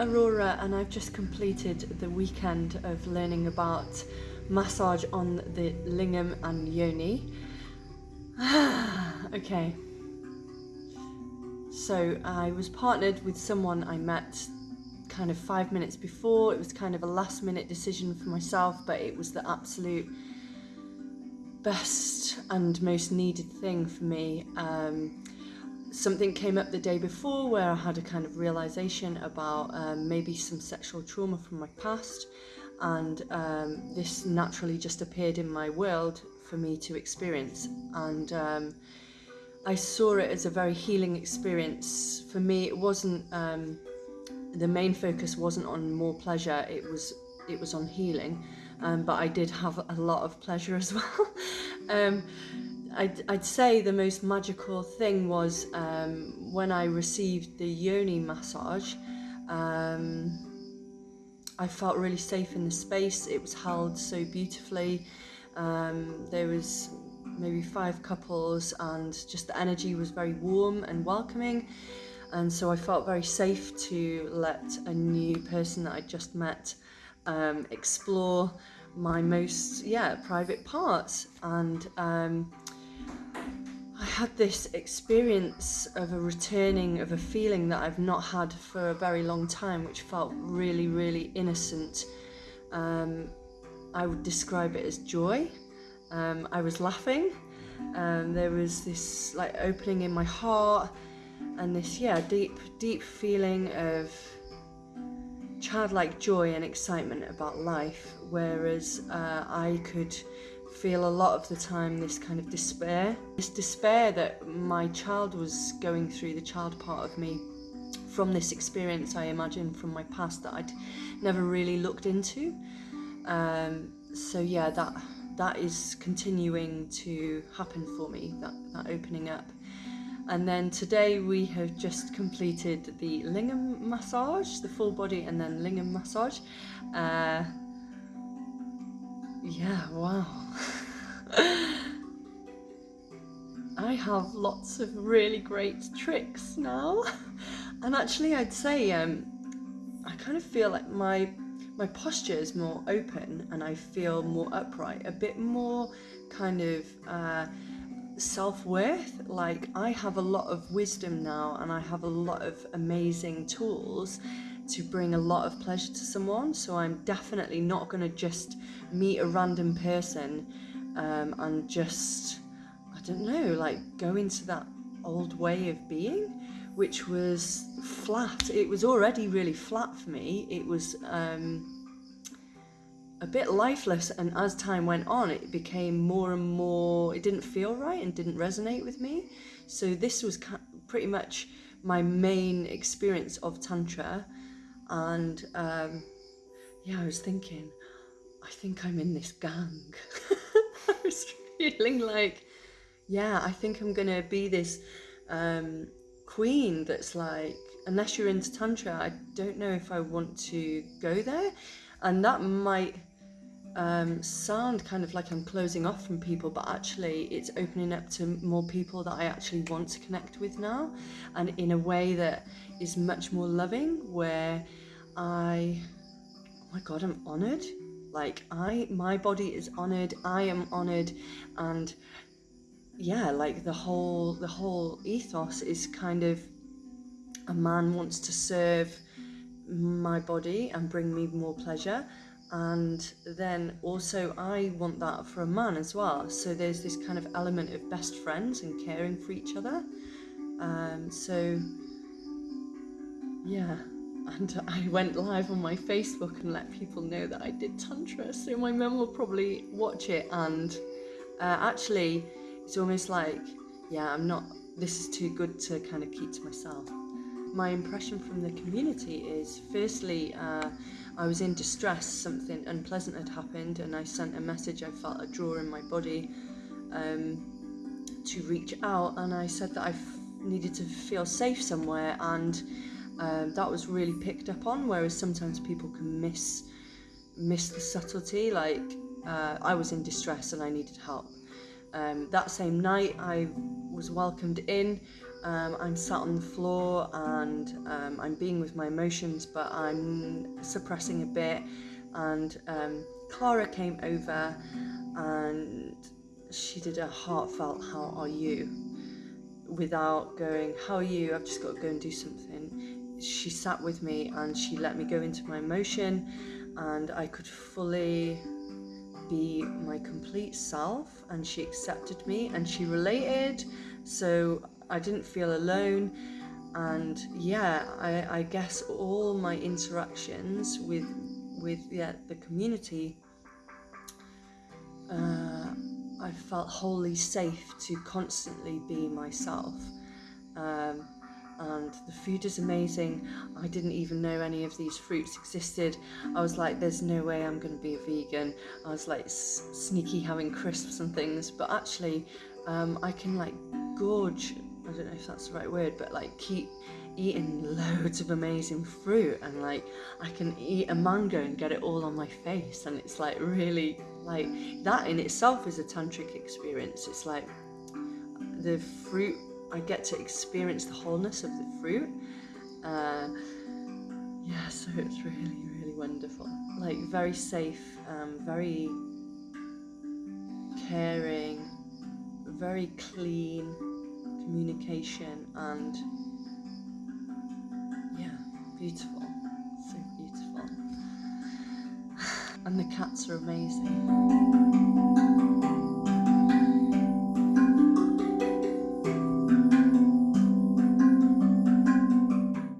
Aurora and I've just completed the weekend of learning about massage on the lingam and yoni. okay. So I was partnered with someone I met kind of five minutes before. It was kind of a last minute decision for myself, but it was the absolute best and most needed thing for me. Um, something came up the day before where I had a kind of realization about um, maybe some sexual trauma from my past, and um, this naturally just appeared in my world for me to experience. And um, I saw it as a very healing experience. For me, it wasn't um, the main focus wasn't on more pleasure; it was it was on healing. Um, but I did have a lot of pleasure as well. I'd, I'd say the most magical thing was um, when I received the yoni massage. Um, I felt really safe in the space. It was held so beautifully. Um, there was maybe five couples, and just the energy was very warm and welcoming. And so I felt very safe to let a new person that I just met um, explore my most yeah private parts and um, I had this experience of a returning of a feeling that I've not had for a very long time, which felt really, really innocent. Um, I would describe it as joy. Um, I was laughing. Um, there was this like opening in my heart, and this yeah deep, deep feeling of childlike joy and excitement about life. Whereas uh, I could feel a lot of the time this kind of despair. This despair that my child was going through, the child part of me, from this experience I imagine from my past that I'd never really looked into. Um, so yeah, that that is continuing to happen for me, that, that opening up. And then today we have just completed the lingam massage, the full body and then lingam massage. Uh, yeah, wow. I have lots of really great tricks now. And actually I'd say um, I kind of feel like my my posture is more open and I feel more upright, a bit more kind of uh, self-worth. Like I have a lot of wisdom now and I have a lot of amazing tools to bring a lot of pleasure to someone. So I'm definitely not going to just meet a random person um, and just, I don't know, like go into that old way of being, which was flat. It was already really flat for me. It was um, a bit lifeless, and as time went on, it became more and more, it didn't feel right and didn't resonate with me. So this was pretty much my main experience of Tantra. And um, yeah, I was thinking, I think I'm in this gang. I was feeling like, yeah, I think I'm gonna be this um, queen that's like, unless you're into Tantra, I don't know if I want to go there. And that might um, sound kind of like I'm closing off from people, but actually it's opening up to more people that I actually want to connect with now, and in a way that is much more loving, where I, oh my God, I'm honored. Like I, my body is honored. I am honored, and yeah, like the whole the whole ethos is kind of a man wants to serve my body and bring me more pleasure and then also I want that for a man as well. So there's this kind of element of best friends and caring for each other. Um, so yeah, and I went live on my Facebook and let people know that I did Tantra. So my mum will probably watch it and uh, actually it's almost like, yeah, I'm not, this is too good to kind of keep to myself. My impression from the community is firstly, uh, I was in distress, something unpleasant had happened, and I sent a message. I felt a draw in my body um, to reach out, and I said that I needed to feel safe somewhere, and um, that was really picked up on. Whereas sometimes people can miss miss the subtlety. Like uh, I was in distress and I needed help. Um, that same night, I was welcomed in um, I'm sat on the floor and um, I'm being with my emotions, but I'm suppressing a bit. And um, Clara came over and she did a heartfelt, How are you? without going, How are you? I've just got to go and do something. She sat with me and she let me go into my emotion, and I could fully be my complete self. And she accepted me and she related, so I didn't feel alone. And yeah, I, I guess all my interactions with with yeah, the community uh, I felt wholly safe to constantly be myself. Um, and the food is amazing. I didn't even know any of these fruits existed. I was like, there's no way I'm going to be a vegan. I was like sneaky having crisps and things, but actually, um, I can like gorge. I don't know if that's the right word, but like keep eating loads of amazing fruit and like I can eat a mango and get it all on my face. And it's like really like that in itself is a tantric experience. It's like the fruit I get to experience the wholeness of the fruit. Uh, yeah so it's really really wonderful. Like very safe um, very caring very clean communication and yeah beautiful so beautiful. And the cats are amazing